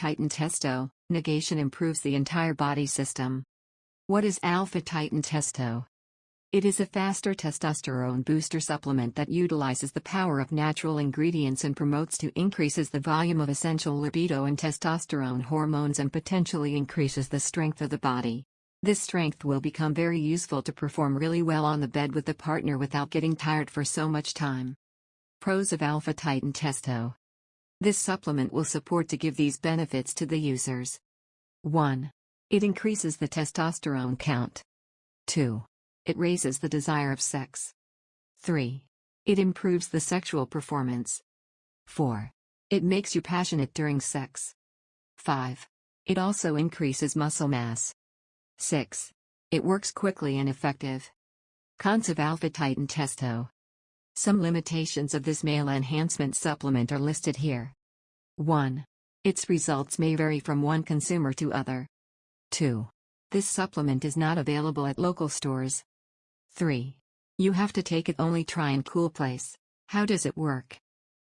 Titan Testo, negation improves the entire body system. What is Alpha Titan Testo? It is a faster testosterone booster supplement that utilizes the power of natural ingredients and promotes to increases the volume of essential libido and testosterone hormones and potentially increases the strength of the body. This strength will become very useful to perform really well on the bed with the partner without getting tired for so much time. Pros of Alpha Titan Testo This supplement will support to give these benefits to the users. 1. It increases the testosterone count. 2. It raises the desire of sex. 3. It improves the sexual performance. 4. It makes you passionate during sex. 5. It also increases muscle mass. 6. It works quickly and effective. Cons of Alpha Titan Testo. Some limitations of this male enhancement supplement are listed here. 1. Its results may vary from one consumer to other. 2. This supplement is not available at local stores. 3. You have to take it only try in cool place. How does it work?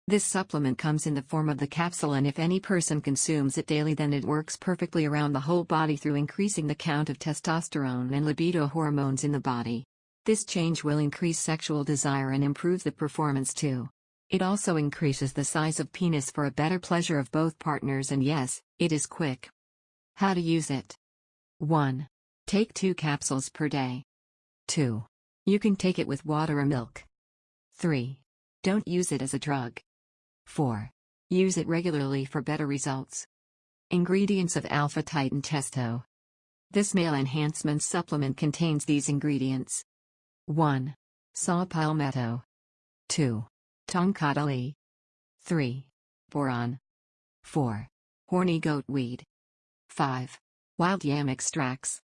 This supplement comes in the form of the capsule and if any person consumes it daily then it works perfectly around the whole body through increasing the count of testosterone and libido hormones in the body. This change will increase sexual desire and improve the performance too. It also increases the size of penis for a better pleasure of both partners and yes, it is quick. How to use it. 1. Take 2 capsules per day. 2. You can take it with water or milk. 3. Don't use it as a drug. 4. Use it regularly for better results. Ingredients of Alpha Titan Testo. This male enhancement supplement contains these ingredients 1. Saw palmetto. 2. Tongkat 3. Boron. 4. Horny goat weed. 5. Wild yam extracts.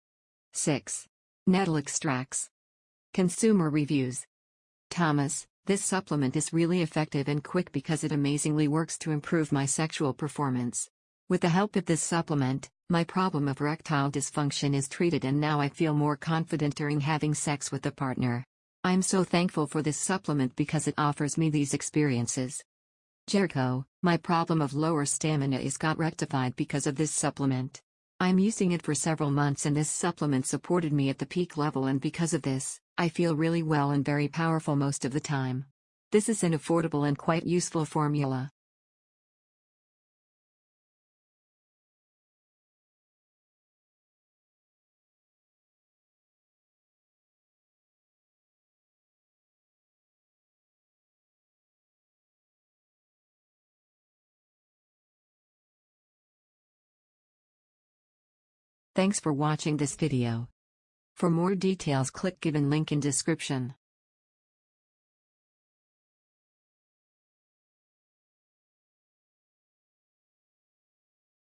6. Nettle extracts. Consumer reviews. Thomas, this supplement is really effective and quick because it amazingly works to improve my sexual performance. With the help of this supplement, my problem of erectile dysfunction is treated and now I feel more confident during having sex with a partner. I'm so thankful for this supplement because it offers me these experiences. Jericho, my problem of lower stamina is got rectified because of this supplement. I'm using it for several months and this supplement supported me at the peak level and because of this, I feel really well and very powerful most of the time. This is an affordable and quite useful formula. Thanks for watching this video. For more details click given link in description.